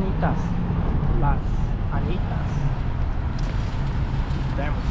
Anitas. Las Anitas. Vemos.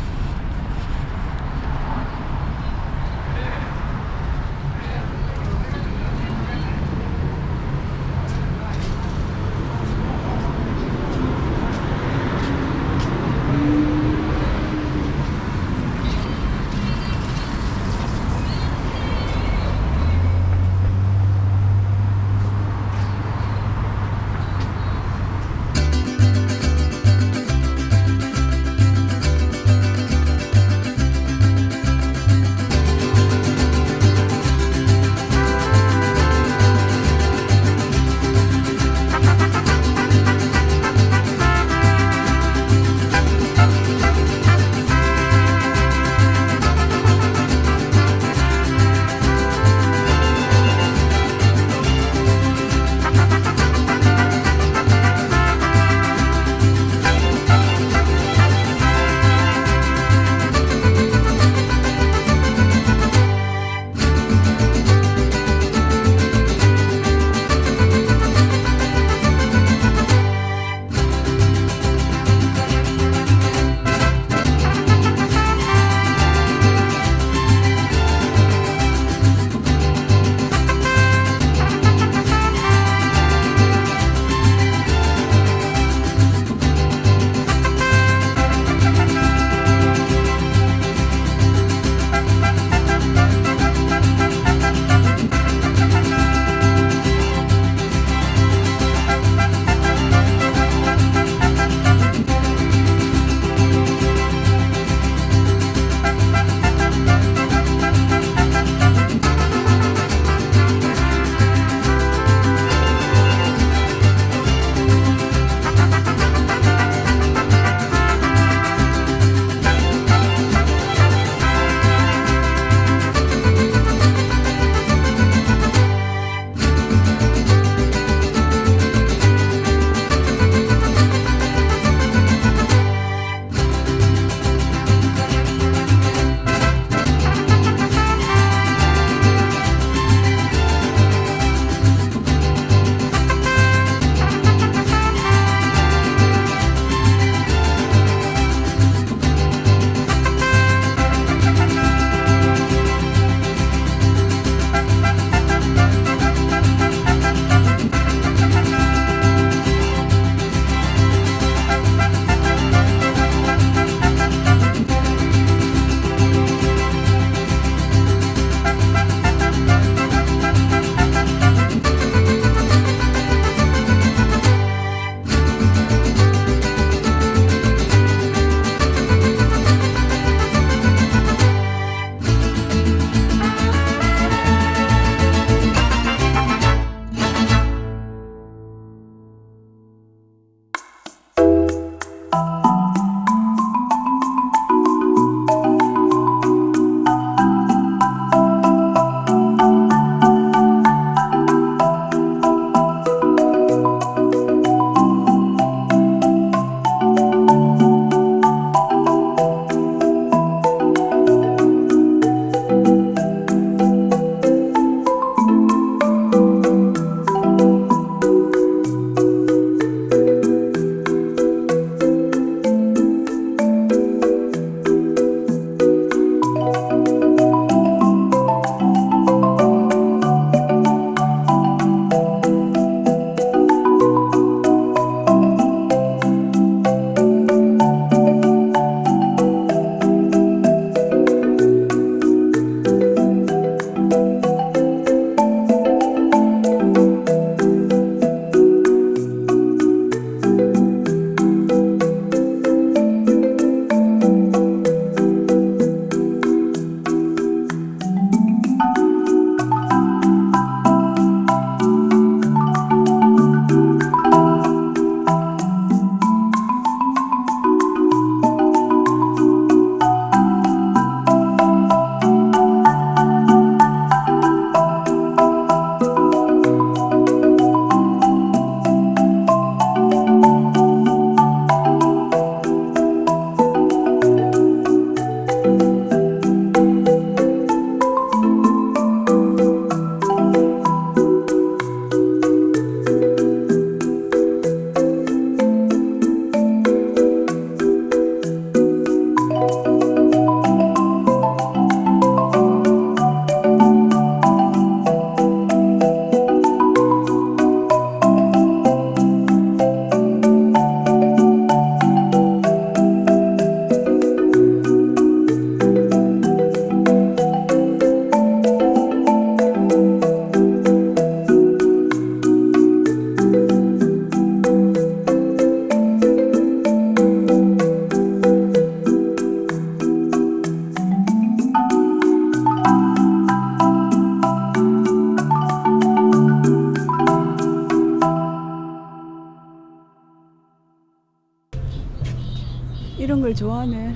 이런 걸 좋아하네.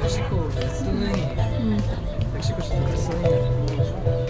멕시코 쓰는 음. 멕시코 쓰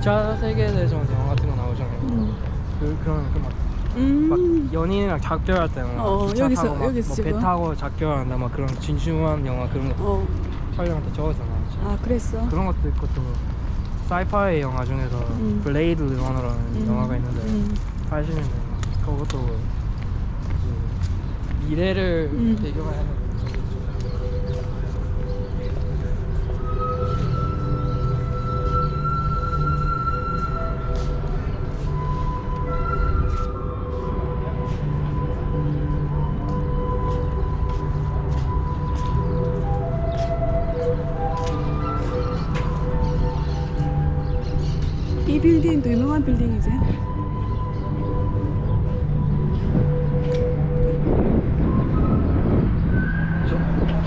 2차 세계대전 영화 같은 거 나오잖아요 음. 그, 그런 그막 음. 막 연인이랑 작별할 때나 어, 기차 여기서- 타고 막, 여기서 뭐 배? 타고 작별한다 막 그런 진중한 영화 그런 거 어. 촬영할 때 적었잖아 아, 그랬어? 그런 것도 있고 또 sci-fi 영화 중에서 음. 블레이드 러너라는 음. 영화가 있는데 음. 80년대 그것도 그 미래를 음. 배경을 하는 빌딩도 유명한 빌딩이지?